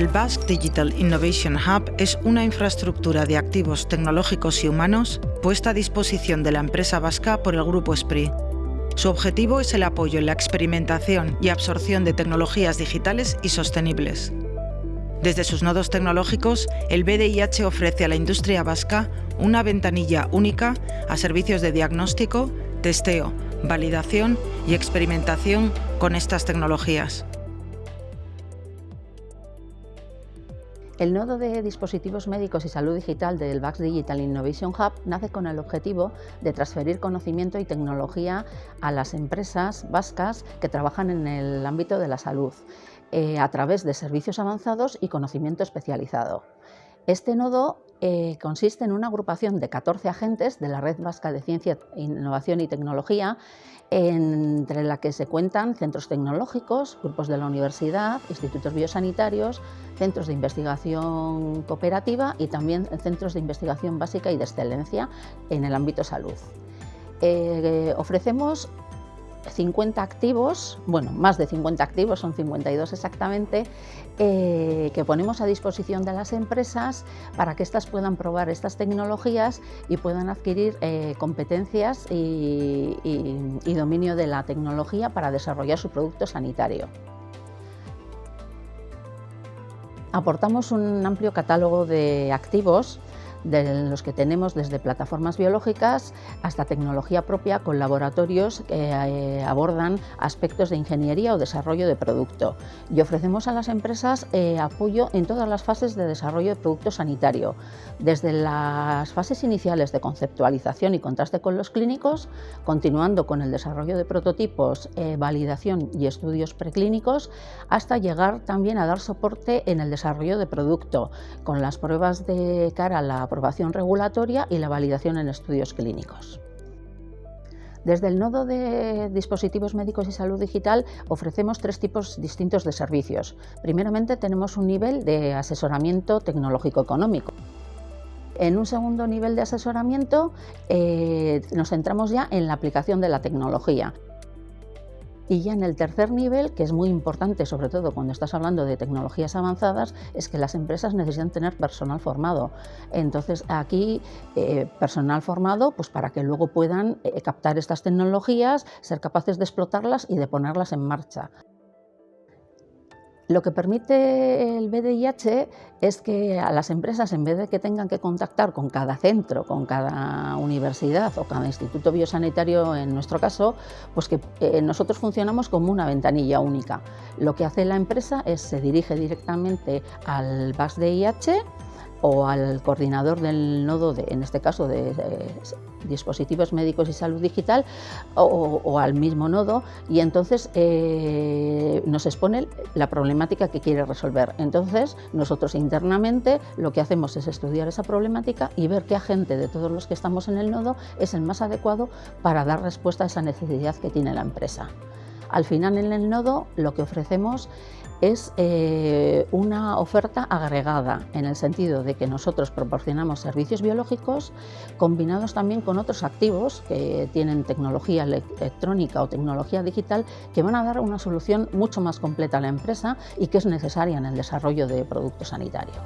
El Basque Digital Innovation Hub es una infraestructura de activos tecnológicos y humanos puesta a disposición de la empresa vasca por el Grupo SPRI. Su objetivo es el apoyo en la experimentación y absorción de tecnologías digitales y sostenibles. Desde sus nodos tecnológicos, el BDIH ofrece a la industria vasca una ventanilla única a servicios de diagnóstico, testeo, validación y experimentación con estas tecnologías. El nodo de dispositivos médicos y salud digital del VAX Digital Innovation Hub nace con el objetivo de transferir conocimiento y tecnología a las empresas vascas que trabajan en el ámbito de la salud, eh, a través de servicios avanzados y conocimiento especializado. Este nodo eh, consiste en una agrupación de 14 agentes de la Red Vasca de Ciencia, Innovación y Tecnología, entre la que se cuentan centros tecnológicos, grupos de la universidad, institutos biosanitarios, centros de investigación cooperativa y también centros de investigación básica y de excelencia en el ámbito salud. Eh, ofrecemos 50 activos, bueno, más de 50 activos, son 52 exactamente, eh, que ponemos a disposición de las empresas para que éstas puedan probar estas tecnologías y puedan adquirir eh, competencias y dominio de la tecnología para desarrollar su producto sanitario. Aportamos un amplio catálogo de activos de los que tenemos desde plataformas biológicas hasta tecnología propia con laboratorios que eh, abordan aspectos de ingeniería o desarrollo de producto. Y ofrecemos a las empresas eh, apoyo en todas las fases de desarrollo de producto sanitario, desde las fases iniciales de conceptualización y contraste con los clínicos, continuando con el desarrollo de prototipos, eh, validación y estudios preclínicos, hasta llegar también a dar soporte en el desarrollo de producto, con las pruebas de cara a la aprobación regulatoria y la validación en estudios clínicos. Desde el nodo de dispositivos médicos y salud digital ofrecemos tres tipos distintos de servicios. Primeramente tenemos un nivel de asesoramiento tecnológico económico. En un segundo nivel de asesoramiento eh, nos centramos ya en la aplicación de la tecnología. Y ya en el tercer nivel, que es muy importante, sobre todo cuando estás hablando de tecnologías avanzadas, es que las empresas necesitan tener personal formado. Entonces aquí, eh, personal formado, pues para que luego puedan eh, captar estas tecnologías, ser capaces de explotarlas y de ponerlas en marcha. Lo que permite el BDIH es que a las empresas, en vez de que tengan que contactar con cada centro, con cada universidad o cada instituto biosanitario, en nuestro caso, pues que eh, nosotros funcionamos como una ventanilla única. Lo que hace la empresa es se dirige directamente al BASDIH o al coordinador del nodo, de, en este caso de, dispositivos médicos y salud digital, o, al mismo nodo, y entonces eh, nos expone la problemática que quiere resolver. Entonces, nosotros internamente lo que hacemos es estudiar esa problemática y ver qué agente de todos los que estamos en el nodo es el más adecuado para dar respuesta a esa necesidad que tiene la empresa. Al final en el nodo lo que ofrecemos es eh, una oferta agregada en el sentido de que nosotros proporcionamos servicios biológicos combinados también con otros activos que tienen tecnología electrónica o tecnología digital que van a dar una solución mucho más completa a la empresa y que es necesaria en el desarrollo de productos sanitarios.